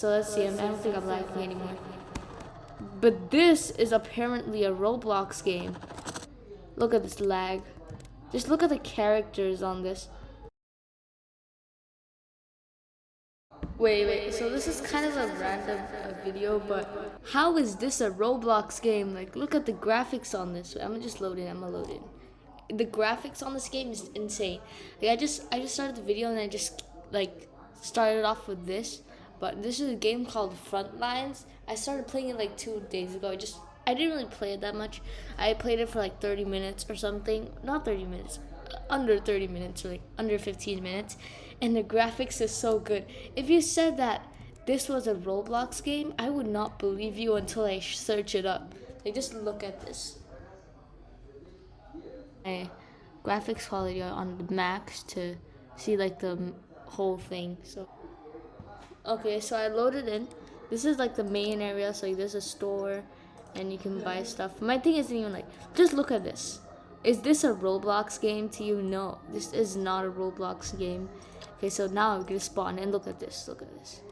So let's see, I don't think I'm lagging anymore. But this is apparently a Roblox game. Look at this lag. Just look at the characters on this. Wait, wait, so this is kind of a random uh, video, but how is this a Roblox game? Like, look at the graphics on this. I'm gonna just load in, I'm gonna load in. The graphics on this game is insane. Like, I just, I just started the video and I just, like, started off with this but this is a game called Frontlines. I started playing it like two days ago. I just I didn't really play it that much. I played it for like 30 minutes or something. Not 30 minutes, uh, under 30 minutes or like under 15 minutes. And the graphics is so good. If you said that this was a Roblox game, I would not believe you until I search it up. Like just look at this. My graphics quality on the max to see like the whole thing. So. Okay, so I loaded in. This is like the main area, so like, there's a store and you can buy stuff. My thing isn't even like, just look at this. Is this a Roblox game to you? No, this is not a Roblox game. Okay, so now I'm gonna spawn and look at this, look at this.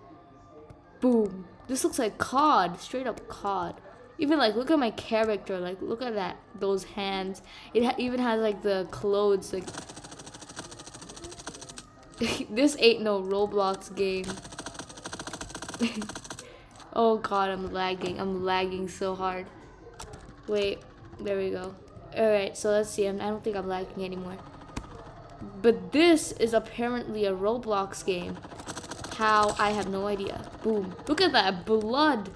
Boom. This looks like COD, straight up COD. Even like, look at my character, like, look at that, those hands. It ha even has like the clothes, like. this ain't no Roblox game. oh god, I'm lagging. I'm lagging so hard. Wait, there we go. Alright, so let's see. I don't think I'm lagging anymore. But this is apparently a Roblox game. How? I have no idea. Boom. Look at that. Blood.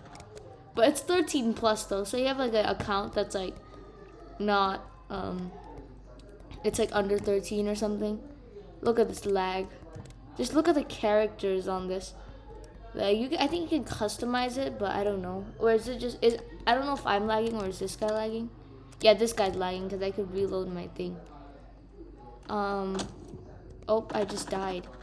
But it's 13 plus though. So you have like an account that's like not, um, it's like under 13 or something. Look at this lag. Just look at the characters on this. Like you, I think you can customize it, but I don't know. Or is it just is? I don't know if I'm lagging or is this guy lagging. Yeah, this guy's lagging because I could reload my thing. Um, oh, I just died.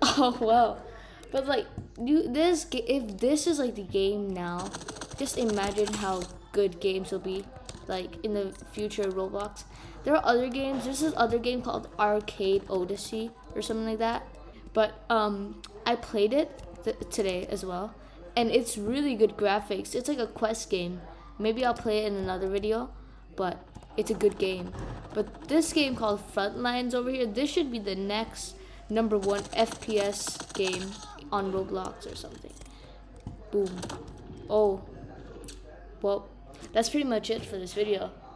Oh well, but like, you this if this is like the game now, just imagine how good games will be like in the future Roblox. There are other games. There's this other game called Arcane Odyssey or something like that. But um, I played it today as well. And it's really good graphics. It's like a quest game. Maybe I'll play it in another video, but it's a good game. But this game called Frontlines over here, this should be the next number one FPS game on Roblox or something. Boom. Oh. Well, that's pretty much it for this video.